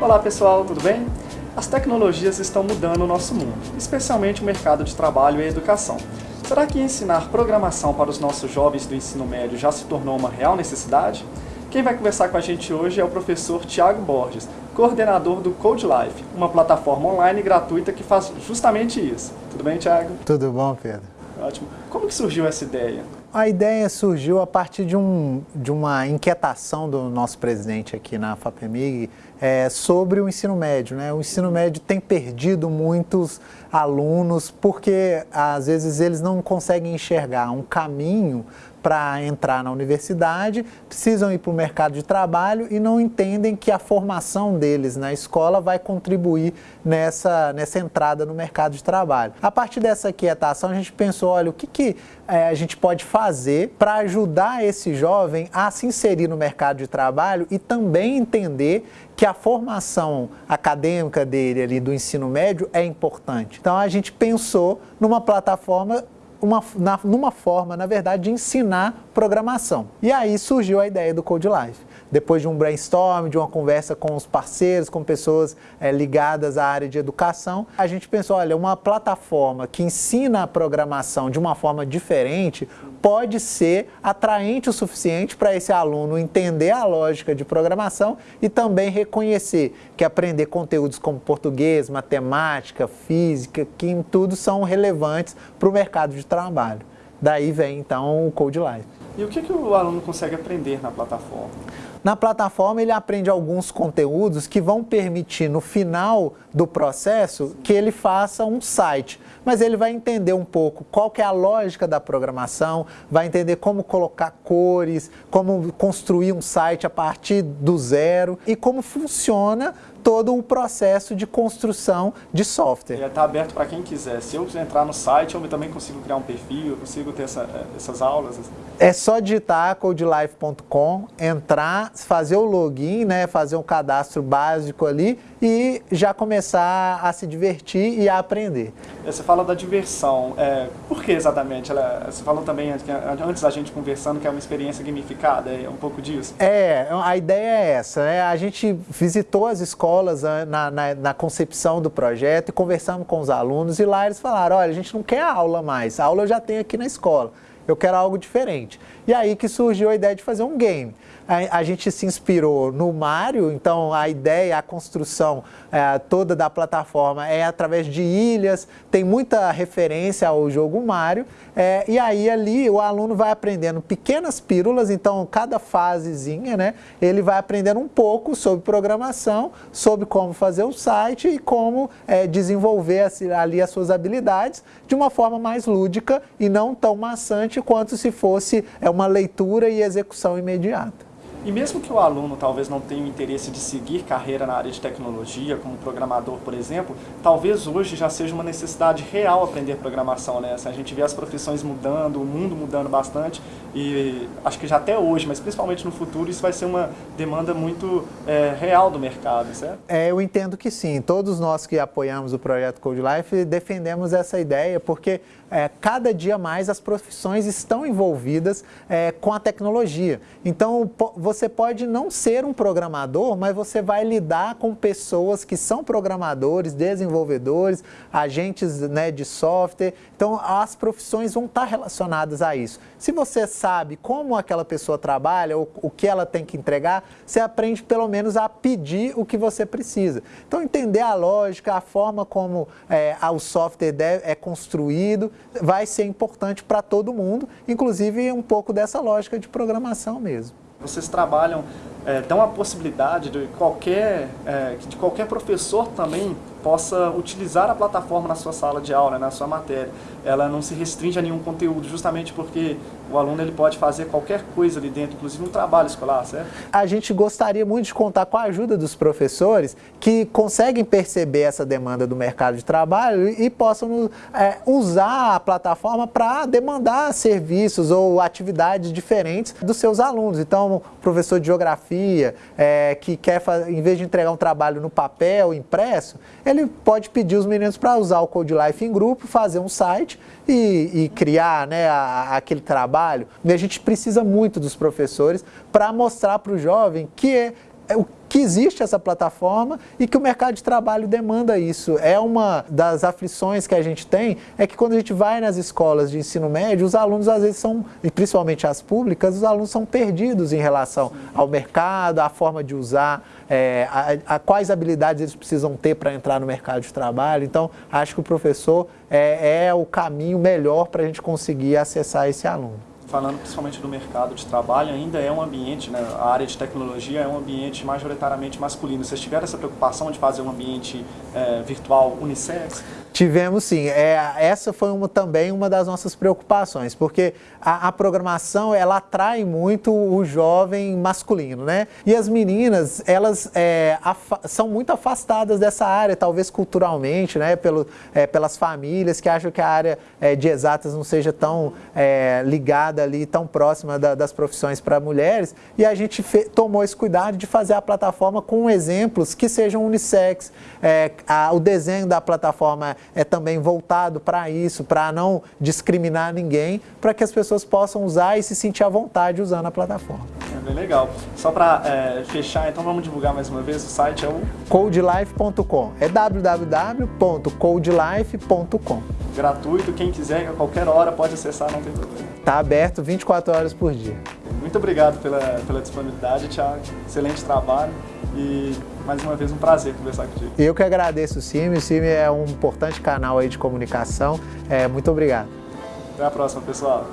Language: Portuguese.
Olá pessoal, tudo bem? As tecnologias estão mudando o nosso mundo, especialmente o mercado de trabalho e a educação. Será que ensinar programação para os nossos jovens do ensino médio já se tornou uma real necessidade? Quem vai conversar com a gente hoje é o professor Tiago Borges, coordenador do Code Life, uma plataforma online gratuita que faz justamente isso. Tudo bem, Tiago? Tudo bom, Pedro. Ótimo. Como que surgiu essa ideia? A ideia surgiu a partir de, um, de uma inquietação do nosso presidente aqui na FAPEMIG é, sobre o ensino médio. Né? O ensino médio tem perdido muitos alunos porque às vezes eles não conseguem enxergar um caminho para entrar na universidade, precisam ir para o mercado de trabalho e não entendem que a formação deles na escola vai contribuir nessa, nessa entrada no mercado de trabalho. A partir dessa quietação, a gente pensou, olha, o que, que é, a gente pode fazer para ajudar esse jovem a se inserir no mercado de trabalho e também entender que a formação acadêmica dele ali do ensino médio é importante. Então a gente pensou numa plataforma uma, na, numa forma, na verdade, de ensinar programação. E aí surgiu a ideia do Code Life depois de um brainstorm, de uma conversa com os parceiros, com pessoas é, ligadas à área de educação, a gente pensou, olha, uma plataforma que ensina a programação de uma forma diferente pode ser atraente o suficiente para esse aluno entender a lógica de programação e também reconhecer que aprender conteúdos como português, matemática, física, que em tudo são relevantes para o mercado de trabalho. Daí vem então o Code Life. E o que, que o aluno consegue aprender na plataforma? Na plataforma ele aprende alguns conteúdos que vão permitir no final do processo que ele faça um site. Mas ele vai entender um pouco qual que é a lógica da programação, vai entender como colocar cores, como construir um site a partir do zero e como funciona todo o processo de construção de software. Ele está aberto para quem quiser. Se eu entrar no site, eu também consigo criar um perfil, eu consigo ter essa, eh, essas aulas. É só digitar codelife.com, entrar, fazer o login, né, fazer um cadastro básico ali e já começar a se divertir e a aprender. Você fala da diversão, é, por que exatamente? Ela, você falou também antes da gente conversando que é uma experiência gamificada, é um pouco disso? É, a ideia é essa, né? a gente visitou as escolas né, na, na, na concepção do projeto e conversamos com os alunos e lá eles falaram, olha, a gente não quer aula mais, a aula eu já tenho aqui na escola eu quero algo diferente. E aí que surgiu a ideia de fazer um game. A, a gente se inspirou no Mario, então a ideia, a construção é, toda da plataforma é através de ilhas, tem muita referência ao jogo Mario, é, e aí ali o aluno vai aprendendo pequenas pílulas, então cada fasezinha, né, ele vai aprendendo um pouco sobre programação, sobre como fazer o site e como é, desenvolver ali as suas habilidades de uma forma mais lúdica e não tão maçante quanto se fosse é, uma leitura e execução imediata. E mesmo que o aluno talvez não tenha o interesse de seguir carreira na área de tecnologia, como programador, por exemplo, talvez hoje já seja uma necessidade real aprender programação, né? a gente vê as profissões mudando, o mundo mudando bastante, e acho que já até hoje, mas principalmente no futuro, isso vai ser uma demanda muito é, real do mercado, certo? É, eu entendo que sim. Todos nós que apoiamos o projeto Code Life defendemos essa ideia, porque é, cada dia mais as profissões estão envolvidas é, com a tecnologia. Então, você pode não ser um programador, mas você vai lidar com pessoas que são programadores, desenvolvedores, agentes né, de software. Então, as profissões vão estar relacionadas a isso. Se você sabe como aquela pessoa trabalha, o, o que ela tem que entregar, você aprende pelo menos a pedir o que você precisa. Então, entender a lógica, a forma como é, o software deve, é construído, vai ser importante para todo mundo, inclusive um pouco dessa lógica de programação mesmo. Vocês trabalham, é, dão a possibilidade de qualquer, é, de qualquer professor também possa utilizar a plataforma na sua sala de aula, na sua matéria. Ela não se restringe a nenhum conteúdo, justamente porque o aluno ele pode fazer qualquer coisa ali dentro, inclusive um trabalho escolar, certo? A gente gostaria muito de contar com a ajuda dos professores que conseguem perceber essa demanda do mercado de trabalho e possam é, usar a plataforma para demandar serviços ou atividades diferentes dos seus alunos. Então, professor de geografia é, que quer, em vez de entregar um trabalho no papel, impresso, ele pode pedir os meninos para usar o Code Life em grupo, fazer um site e, e criar né, a, aquele trabalho. E a gente precisa muito dos professores para mostrar para o jovem que o que existe essa plataforma e que o mercado de trabalho demanda isso. É uma das aflições que a gente tem, é que quando a gente vai nas escolas de ensino médio, os alunos às vezes são, e principalmente as públicas, os alunos são perdidos em relação ao mercado, à forma de usar, é, a, a, quais habilidades eles precisam ter para entrar no mercado de trabalho. Então, acho que o professor é, é o caminho melhor para a gente conseguir acessar esse aluno falando principalmente do mercado de trabalho, ainda é um ambiente, né, a área de tecnologia é um ambiente majoritariamente masculino. Vocês tiveram essa preocupação de fazer um ambiente é, virtual unissex? Tivemos sim. É, essa foi uma, também uma das nossas preocupações, porque a, a, programação ela atrai muito o jovem masculino, né? E as meninas, elas é, são muito afastadas dessa área, talvez culturalmente, né? Pelo, é, pelas famílias que acham que a área é, de exatas não seja tão é, ligada ali, tão próxima da, das profissões para mulheres. E a gente fe, tomou esse cuidado de fazer a plataforma com exemplos que sejam unissex. É, a, o desenho da plataforma é também voltado para isso, para não discriminar ninguém, para que as pessoas possam usar e se sentir à vontade usando a plataforma. É bem legal. Só para é, fechar, então vamos divulgar mais uma vez, o site é o... codelife.com, é www.codelife.com. Gratuito, quem quiser, a qualquer hora pode acessar, não tem problema. Está aberto 24 horas por dia. Muito obrigado pela, pela disponibilidade, Thiago. Excelente trabalho e mais uma vez um prazer conversar contigo. Eu que agradeço o CIMI, o CIMI é um importante canal aí de comunicação. É, muito obrigado. Até a próxima, pessoal.